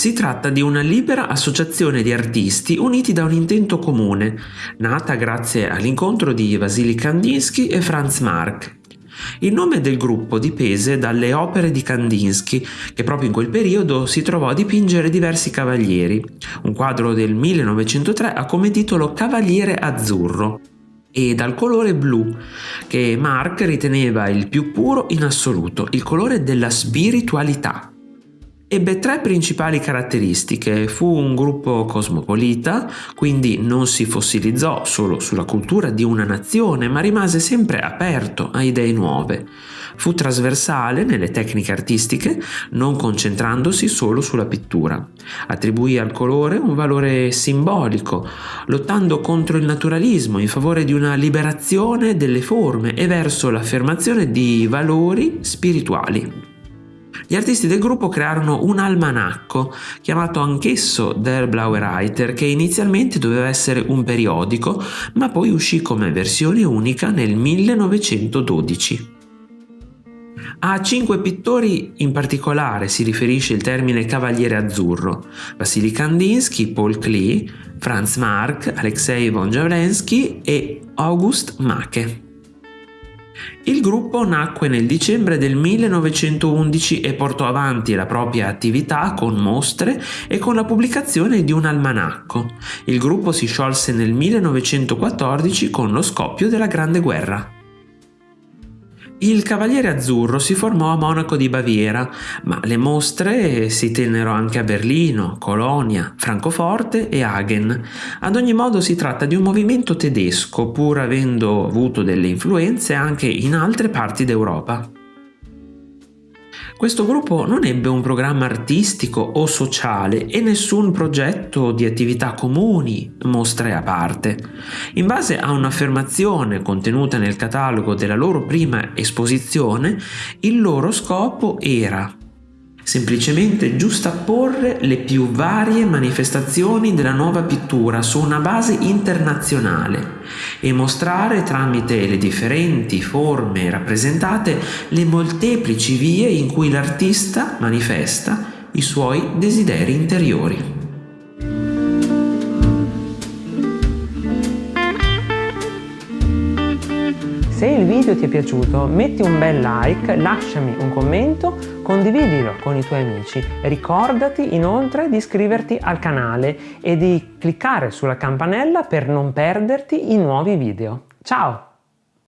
Si tratta di una libera associazione di artisti uniti da un intento comune, nata grazie all'incontro di Vasily Kandinsky e Franz Marc. Il nome del gruppo dipese dalle opere di Kandinsky, che proprio in quel periodo si trovò a dipingere diversi cavalieri. Un quadro del 1903 ha come titolo Cavaliere Azzurro e dal colore blu, che Mark riteneva il più puro in assoluto, il colore della spiritualità. Ebbe tre principali caratteristiche. Fu un gruppo cosmopolita, quindi non si fossilizzò solo sulla cultura di una nazione, ma rimase sempre aperto a idee nuove. Fu trasversale nelle tecniche artistiche, non concentrandosi solo sulla pittura. Attribuì al colore un valore simbolico, lottando contro il naturalismo in favore di una liberazione delle forme e verso l'affermazione di valori spirituali. Gli artisti del gruppo crearono un almanacco, chiamato anch'esso Der Blaue Reiter, che inizialmente doveva essere un periodico, ma poi uscì come versione unica nel 1912. A cinque pittori in particolare si riferisce il termine Cavaliere Azzurro, Vasily Kandinsky, Paul Klee, Franz Marc, Alexei von Javlensky e August Macke. Il gruppo nacque nel dicembre del 1911 e portò avanti la propria attività con mostre e con la pubblicazione di un almanacco. Il gruppo si sciolse nel 1914 con lo scoppio della Grande Guerra. Il Cavaliere Azzurro si formò a Monaco di Baviera, ma le mostre si tennero anche a Berlino, Colonia, Francoforte e Hagen. Ad ogni modo si tratta di un movimento tedesco, pur avendo avuto delle influenze anche in altre parti d'Europa. Questo gruppo non ebbe un programma artistico o sociale e nessun progetto di attività comuni, mostre a parte. In base a un'affermazione contenuta nel catalogo della loro prima esposizione, il loro scopo era semplicemente giustapporre le più varie manifestazioni della nuova pittura su una base internazionale e mostrare tramite le differenti forme rappresentate le molteplici vie in cui l'artista manifesta i suoi desideri interiori. Se il video ti è piaciuto metti un bel like, lasciami un commento, condividilo con i tuoi amici. Ricordati inoltre di iscriverti al canale e di cliccare sulla campanella per non perderti i nuovi video. Ciao!